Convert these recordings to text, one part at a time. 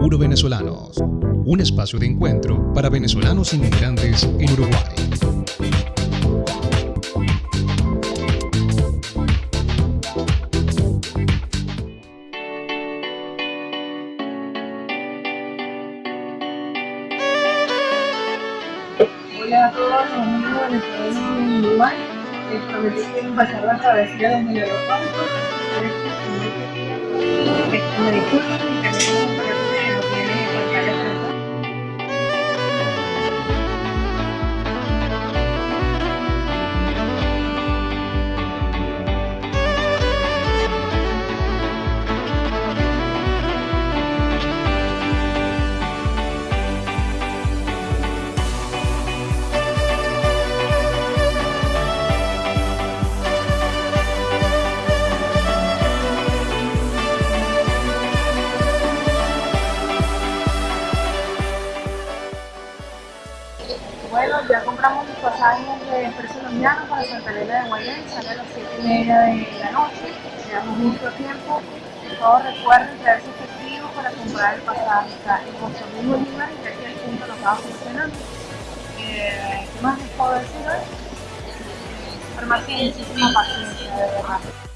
Puro Venezolanos, un espacio de encuentro para venezolanos inmigrantes en Uruguay. Hola a todos los venezolanos en Uruguay. Les prometí que iba a pasar la travesía de Miguel Ocampo. Me Elena de Guayán, sale a las 7 y media de la noche, quedamos mucho tiempo. Por favor, recuerden traer su efectivo para comprar el pasaje. Está en José Luis Bolívar y aquí al punto lo estaba funcionando. Eh, ¿Qué más les puedo decir hoy? De verdad.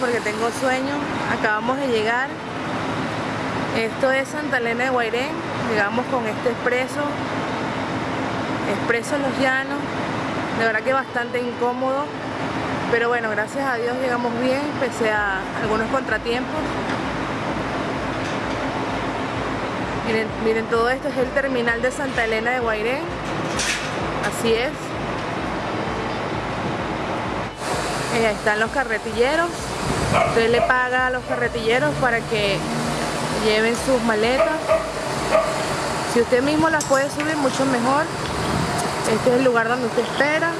Porque tengo sueño. Acabamos de llegar. Esto es Santa Elena de Guairén. Llegamos con este expreso. Expreso en los llanos. De verdad que bastante incómodo. Pero bueno, gracias a Dios llegamos bien, pese a algunos contratiempos. Miren, miren todo esto es el terminal de Santa Elena de Guairén. Así es. Eh, están los carretilleros. Usted le paga a los carretilleros para que lleven sus maletas. Si usted mismo las puede subir, mucho mejor. Este es el lugar donde usted espera.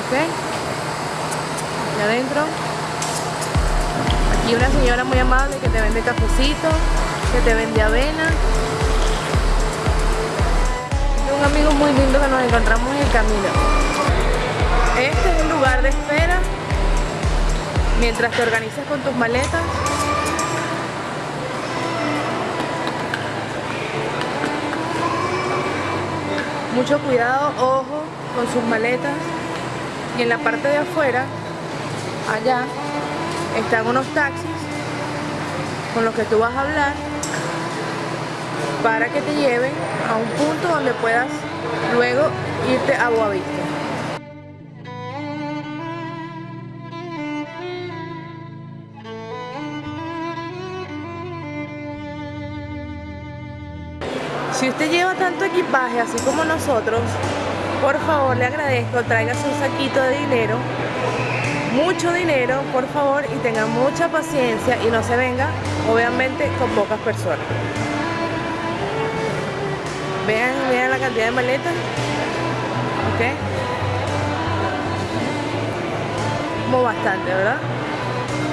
¿Ok? Adentro. Aquí una señora muy amable que te vende cafecito, que te vende avena. Este es un amigo muy lindo que nos encontramos en el camino. Este es el lugar de espera mientras te organizas con tus maletas. Mucho cuidado, ojo con sus maletas. Y en la parte de afuera, allá, están unos taxis con los que tú vas a hablar para que te lleven a un punto donde puedas luego irte a Boavista. Si usted lleva tanto equipaje así como nosotros, por favor le agradezco, tráigase un saquito de dinero, mucho dinero, por favor, y tenga mucha paciencia y no se venga, obviamente, con pocas personas. Vean, vean la cantidad de maletas. ¿Ok? Como bastante, ¿verdad?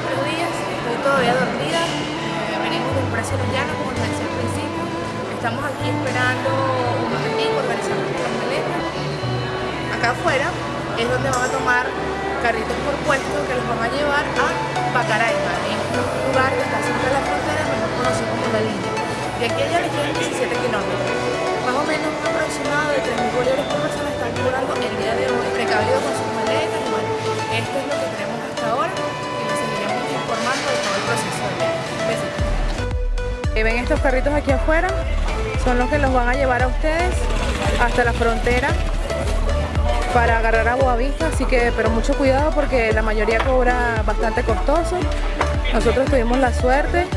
Buenos días, estoy todavía dormida. Eh, venimos del precio de llano, como les decía al principio. Estamos aquí esperando un momentico, organizando las maletas. Acá afuera es donde van a tomar carritos por puesto que los van a llevar a Pacaraima. Es un lugar que está cerca de la frontera, mejor conocido como la línea. De aquí allá le quedan 17 kilómetros. Más o menos un aproximado de 3.000 bolívares por persona están cobrando el día de hoy, precavido con sus maletas y esto es lo que tenemos hasta ahora y les seguiremos informando de todo el proceso. Besitos. Ven estos carritos aquí afuera, son los que los van a llevar a ustedes hasta la frontera para agarrar a Boavista, así que pero mucho cuidado porque la mayoría cobra bastante costoso. Nosotros tuvimos la suerte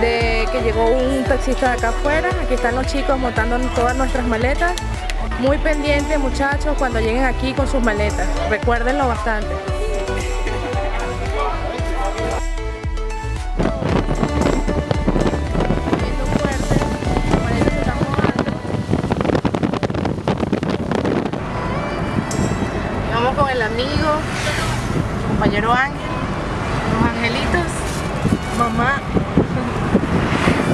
de que llegó un taxista de acá afuera, aquí están los chicos montando todas nuestras maletas. Muy pendientes muchachos cuando lleguen aquí con sus maletas, recuérdenlo bastante. Compañero Ángel, los angelitos, mamá.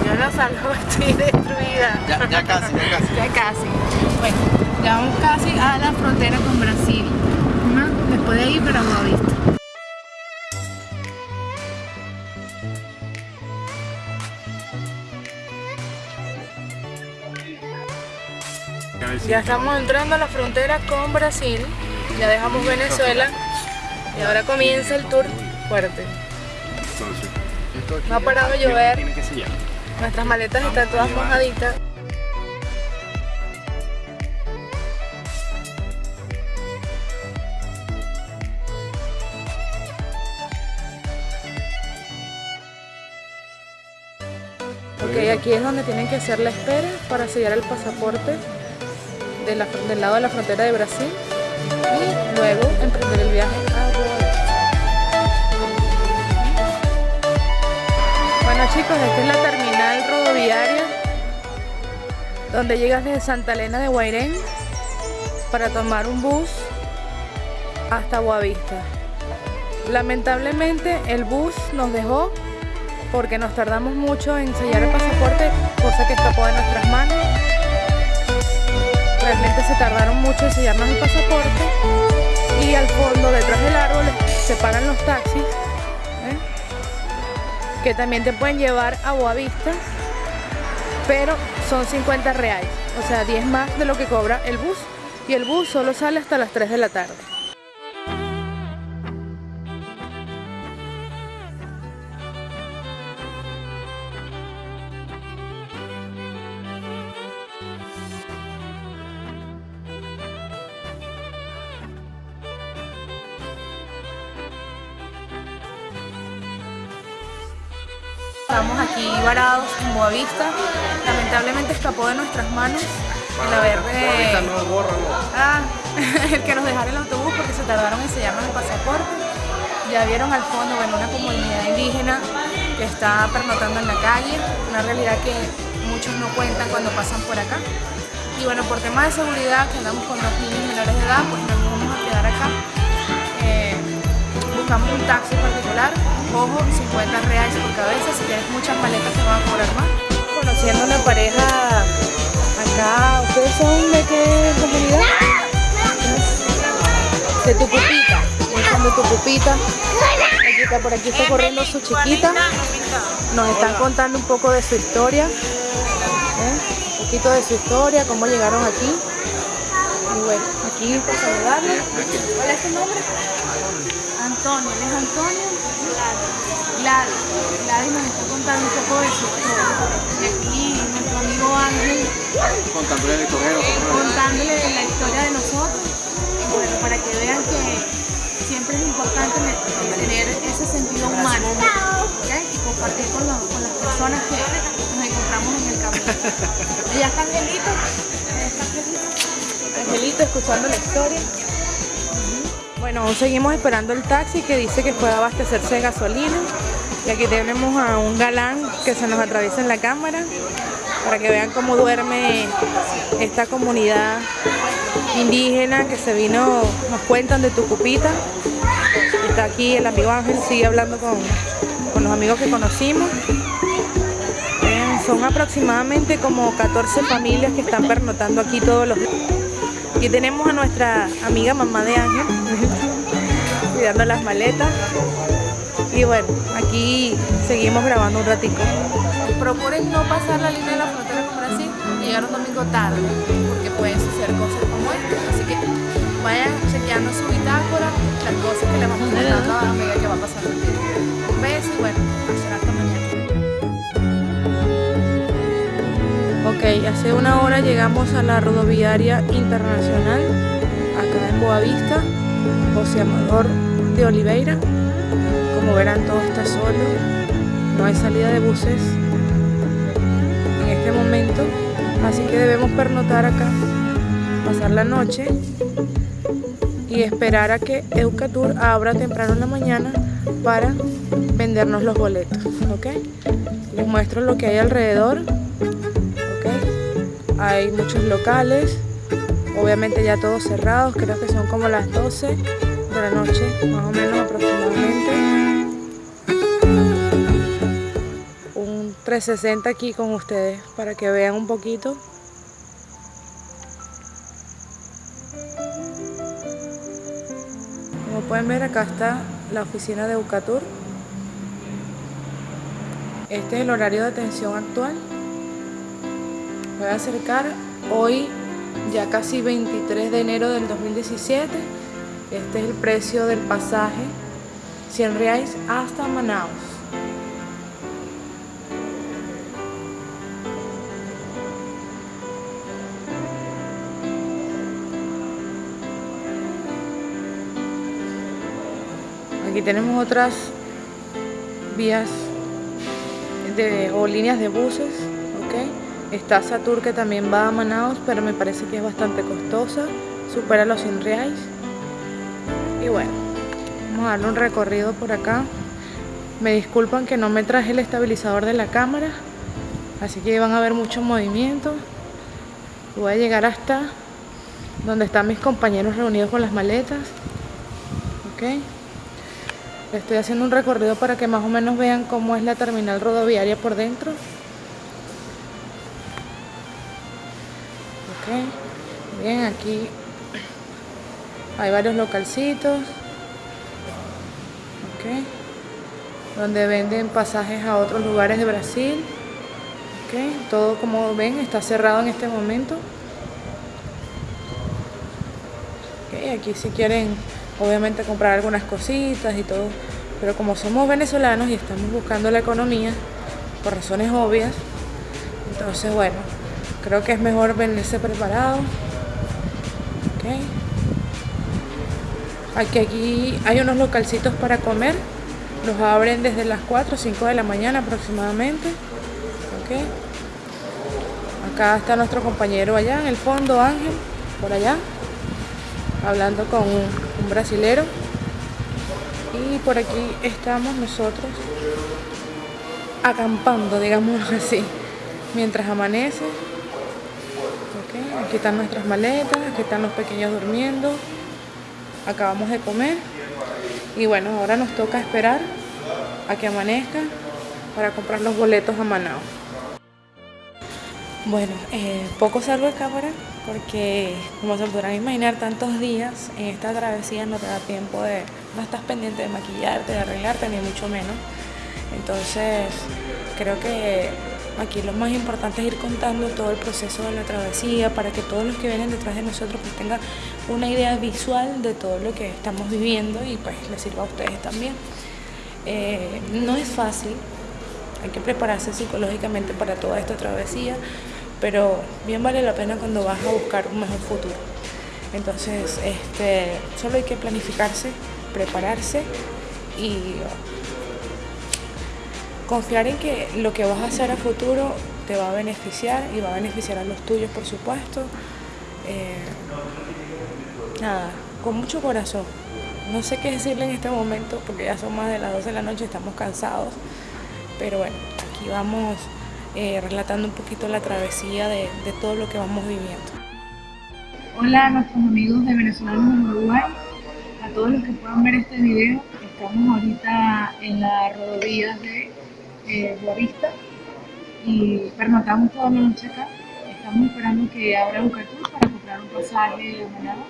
Yo no salgo, estoy destruida. Ya, ya casi, ya casi. Ya casi. Bueno, ya vamos casi a la frontera con Brasil. ¿no? Después de ahí para Boavista. Ya estamos entrando a la frontera con Brasil. Ya dejamos Venezuela. Y ahora comienza el tour fuerte. No ha parado de llover. Nuestras maletas están todas mojaditas. Ok, aquí es donde tienen que hacer la espera para sellar el pasaporte del lado de la frontera de Brasil y luego emprender el viaje Chicos, esta es la terminal rodoviaria donde llegas desde Santa Elena de Guairén para tomar un bus hasta Boavista. Lamentablemente el bus nos dejó porque nos tardamos mucho en sellar el pasaporte, cosa que escapó de nuestras manos. Realmente se tardaron mucho en sellarnos el pasaporte y al fondo, detrás del árbol, se paran los taxis. Que también te pueden llevar a Boavista, pero son 50 reales, o sea, 10 más de lo que cobra el bus y el bus solo sale hasta las 3 de la tarde. Estamos aquí varados en Boavista. Lamentablemente escapó de nuestras manos el haber de... no, bórralo. Ah, el que nos dejara el autobús porque se tardaron en sellarnos el pasaporte. Ya vieron al fondo, bueno, una comunidad indígena que está pernotando en la calle, una realidad que muchos no cuentan cuando pasan por acá. Y bueno, por temas de seguridad, que andamos con dos niños menores de edad, pues nos vamos a quedar acá. Eh, buscamos un taxi particular, ojo, 50 reales por cabeza, si tienes muchas maletas te van a cobrar más. Conociendo una pareja acá, ¿ustedes son de qué comunidad? De tu pupita, de tu pupita. Aquí está, por aquí está corriendo su chiquita. Nos están contando un poco de su historia. ¿eh? Un poquito de su historia, cómo llegaron aquí. Y bueno, aquí por saludarle. ¿Cuál es tu nombre? Antonio, ¿él es Antonio? Gladys. Gladys nos está contando un poco de su historia. Y aquí nuestro amigo Ángel Contándole el correo. contándole la historia de nosotros. Bueno, para que vean que siempre es importante ne- tener ese sentido humano ¿ok? y compartir con, los- con las personas que nos encontramos en el camino. ¿Y ya está Angelito? ¿Ya está Angelito? Angelito escuchando la historia. Bueno, aún seguimos esperando el taxi que dice que puede abastecerse de gasolina. Y aquí tenemos a un galán que se nos atraviesa en la cámara para que vean cómo duerme esta comunidad indígena que se vino, nos cuentan de Tucupita. Está aquí el amigo Ángel, sigue hablando con, con los amigos que conocimos. Son aproximadamente como 14 familias que están pernotando aquí todos los días. Aquí tenemos a nuestra amiga mamá de Ángel, cuidando las maletas. Y bueno, aquí seguimos grabando un ratico. Procuren no pasar la línea de la frontera con Brasil y llegar un domingo tarde, porque pueden suceder cosas como esta. Así que vayan chequeando su bitácora, las cosas que le vamos contando a la medida que va pasando el. Un beso y bueno, hasta mañana. Ok, hace una hora llegamos a la rodoviaria internacional, acá en Boavista, José Amador de Oliveira. Como verán, todo está solo, no hay salida de buses en este momento, así que debemos pernotar acá, pasar la noche y esperar a que Eucatur abra temprano en la mañana para vendernos los boletos, ¿ok? Les muestro lo que hay alrededor, ¿ok? Hay muchos locales, obviamente ya todos cerrados, creo que son como las 12 de la noche, más o menos aproximadamente. 360 aquí con ustedes para que vean un poquito. Como pueden ver acá está la oficina de Eucatur. Este es el horario de atención actual. Voy a acercar hoy ya casi 23 de enero del 2017. Este es el precio del pasaje 100 reais hasta Manaus. Tenemos otras vías o líneas de buses, ¿ok? Está Satur que también va a Manaus, pero me parece que es bastante costosa, supera los 100 reais. Y bueno, vamos a darle un recorrido por acá. Me disculpan que no me traje el estabilizador de la cámara, así que van a ver mucho movimiento. Voy a llegar hasta donde están mis compañeros reunidos con las maletas. ¿ok? Estoy haciendo un recorrido para que más o menos vean cómo es la terminal rodoviaria por dentro. Ok, bien, aquí hay varios localcitos. Donde venden pasajes a otros lugares de Brasil. Ok, todo como ven está cerrado en este momento. Aquí si quieren obviamente comprar algunas cositas y todo, pero como somos venezolanos y estamos buscando la economía por razones obvias, entonces bueno, creo que es mejor venirse preparado. Okay. Aquí, aquí hay unos localcitos para comer, los abren desde las 4 o 5 de la mañana aproximadamente. Okay. Acá está nuestro compañero allá en el fondo, Ángel, por allá, hablando con un brasilero. Y por aquí estamos nosotros acampando digamos así mientras amanece. Aquí están nuestras maletas aquí están los pequeños durmiendo. Acabamos de comer. Y bueno ahora nos toca esperar a que amanezca para comprar los boletos a Manao. Bueno, eh, poco salgo de cámara porque como se podrán imaginar tantos días en esta travesía no te da tiempo de, no estás pendiente de maquillarte, de arreglarte, ni mucho menos. Entonces creo que aquí lo más importante es ir contando todo el proceso de la travesía para que todos los que vienen detrás de nosotros pues tengan una idea visual de todo lo que estamos viviendo y pues les sirva a ustedes también. Eh, no es fácil, hay que prepararse psicológicamente para toda esta travesía pero bien vale la pena cuando vas a buscar un mejor futuro. Entonces, este, solo hay que planificarse, prepararse y confiar en que lo que vas a hacer a futuro te va a beneficiar y va a beneficiar a los tuyos, por supuesto. Eh, nada, con mucho corazón. No sé qué decirle en este momento porque ya son más de las 12 de la noche, estamos cansados. Pero bueno, aquí vamos eh, relatando un poquito la travesía de, todo lo que vamos viviendo. Hola a nuestros amigos de Venezolanos en Uruguay, a todos los que puedan ver este video, estamos ahorita en la rodovía de eh, Boavista y pernotamos toda la noche acá. Estamos esperando que abra un cartón para comprar un pasaje a Manaus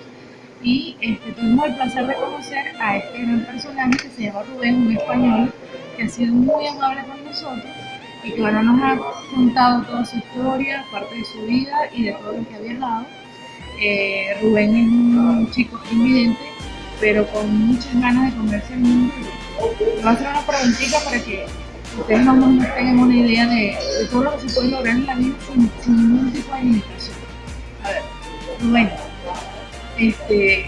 y este, tuvimos el placer de conocer a este gran personaje que se llama Rubén, un español que ha sido muy amable con nosotros y que bueno, nos ha contado toda su historia, parte de su vida y de todo lo que ha viajado. Eh, Rubén es un chico invidente, pero con muchas ganas de comerse el mundo. Le voy a hacer una preguntita para que ustedes más o menos tengan una idea de, todo lo que se puede lograr en la vida sin, ningún tipo de limitación. A ver, Rubén, este,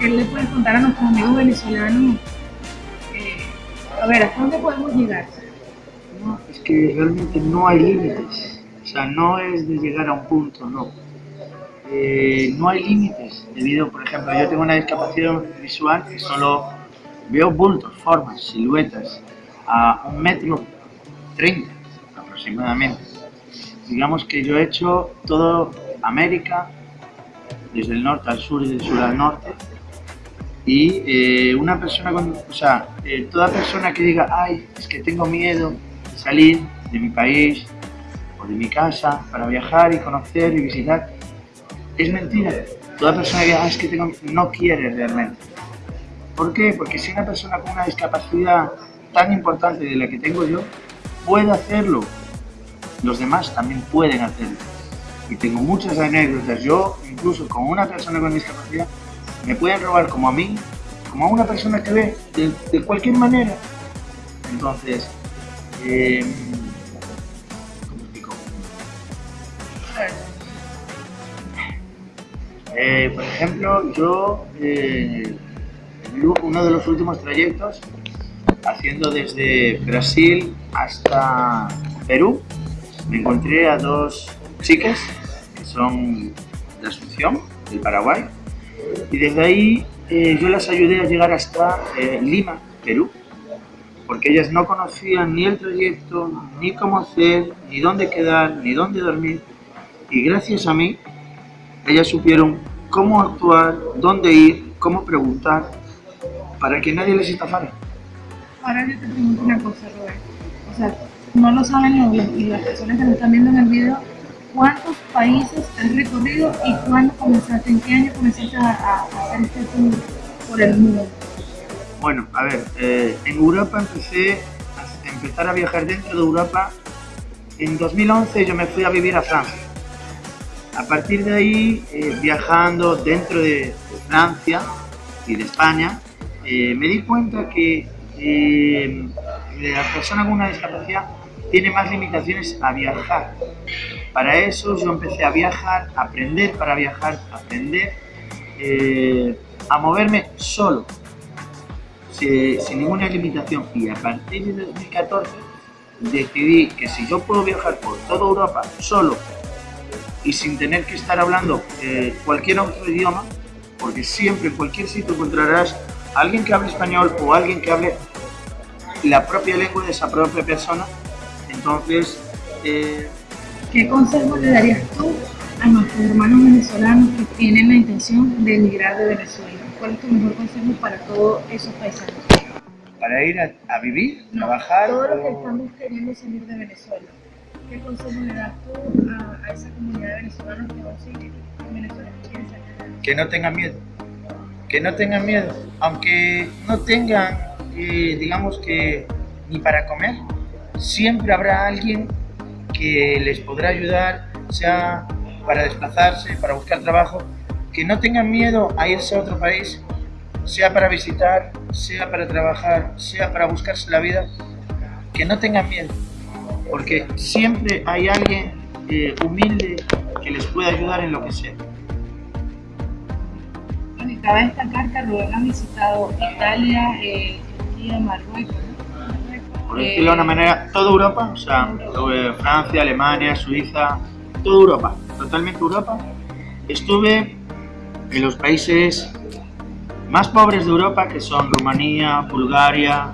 ¿qué le puedes contar a nuestros amigos venezolanos? Eh, a ver, ¿hasta dónde podemos llegar? Es que realmente no hay límites. O sea, no es de llegar a un punto, no. Eh, no hay límites, debido, por ejemplo, yo tengo una discapacidad visual que solo veo bultos, formas, siluetas, a un metro treinta aproximadamente. Digamos que yo he hecho todo América, desde el norte al sur y del sur al norte, Y eh, una persona, o sea, eh, toda persona que diga, ay, es que tengo miedo salir de mi país o de mi casa para viajar y conocer y visitar, es mentira. Toda persona que ah, es que no quiere realmente. ¿Por qué? Porque si una persona con una discapacidad tan importante de la que tengo yo puede hacerlo, los demás también pueden hacerlo. Y tengo muchas anécdotas. Yo, incluso con una persona con discapacidad, me pueden robar como a mí, como a una persona que ve, de, cualquier manera. Entonces, eh, ¿cómo explico? Eh, por ejemplo, yo, eh, uno de los últimos trayectos, haciendo desde Brasil hasta Perú, me encontré a dos chicas que son de Asunción, del Paraguay, y desde ahí eh, yo las ayudé a llegar hasta eh, Lima, Perú, porque ellas no conocían ni el trayecto, ni cómo hacer, ni dónde quedar, ni dónde dormir, y gracias a mí, ellas supieron cómo actuar, dónde ir, cómo preguntar, para que nadie les estafara. Ahora yo te pregunto una cosa, Robert. O sea, no lo saben y las personas que me están viendo en el video, ¿cuántos países has recorrido y cuándo comenzaste, en qué año comenzaste a, hacer este tour por el mundo? Bueno, a ver, eh, en Europa empecé a empezar a viajar dentro de Europa. En 2011 yo me fui a vivir a Francia. A partir de ahí, eh, viajando dentro de Francia y de España, eh, me di cuenta que la persona con una discapacidad tiene más limitaciones a viajar. Para eso yo empecé a viajar, a aprender para viajar, a aprender a moverme solo, sin, ninguna limitación. Y a partir de 2014 decidí que si yo puedo viajar por toda Europa solo y sin tener que estar hablando eh, cualquier otro idioma, porque siempre en cualquier sitio encontrarás alguien que hable español o alguien que hable la propia lengua de esa propia persona. Entonces, eh, ¿qué consejo le darías tú a nuestros hermanos venezolanos que tienen la intención de emigrar de Venezuela? ¿Cuál es tu mejor consejo para todos esos paisanos? Para ir a, vivir, trabajar. Todos los que estamos queriendo salir de Venezuela. ¿Qué consejo le das tú a, esa comunidad de venezolanos que van a seguir en Venezuela? Que no tengan miedo que no tengan miedo, aunque no tengan, eh, digamos que, ni para comer, siempre habrá alguien que les podrá ayudar, sea para desplazarse, para buscar trabajo, que no tengan miedo a irse a otro país, sea para visitar, sea para trabajar, sea para buscarse la vida, que no tengan miedo, porque siempre hay alguien eh, humilde que les pueda ayudar en lo que sea. Cabe destacar que Rubén ha visitado Italia, eh, Turquía, Marruecos. Por decirlo de una manera, toda Europa, o sea, Francia, Alemania, Suiza, toda Europa, totalmente Europa. Estuve en los países más pobres de Europa, que son Rumanía, Bulgaria,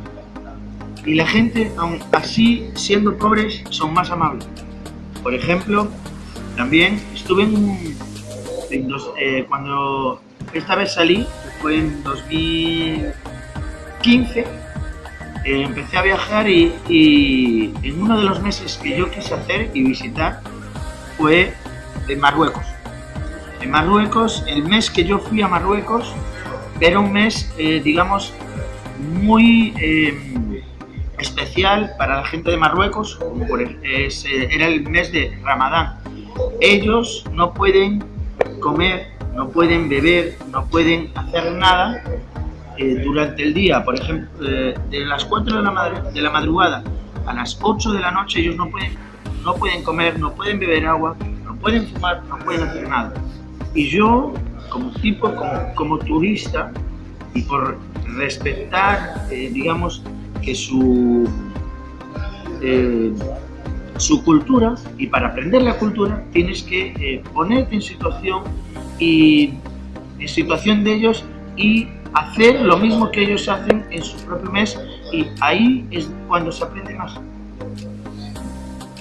y la gente, aún así siendo pobres, son más amables. Por ejemplo, también estuve en, eh, cuando esta vez salí, fue en 2015, eh, empecé a viajar y, en uno de los meses que yo quise hacer y visitar fue en Marruecos. En Marruecos, el mes que yo fui a Marruecos, era un mes, eh, digamos, muy eh, especial para la gente de Marruecos, como por, era el mes de Ramadán. Ellos no pueden comer no pueden beber, no pueden hacer nada eh, durante el día. Por ejemplo, eh, de las 4 de la, de la madrugada a las 8 de la noche ellos no pueden, no pueden comer, no pueden beber agua, pueden fumar, no pueden hacer nada. Y yo, como tipo, como, como turista, y por respetar, eh, digamos, que su, su cultura, y para aprender la cultura tienes que ponerte en situación y en situación de ellos y hacer lo mismo que ellos hacen en su propio mes y ahí es cuando se aprende más.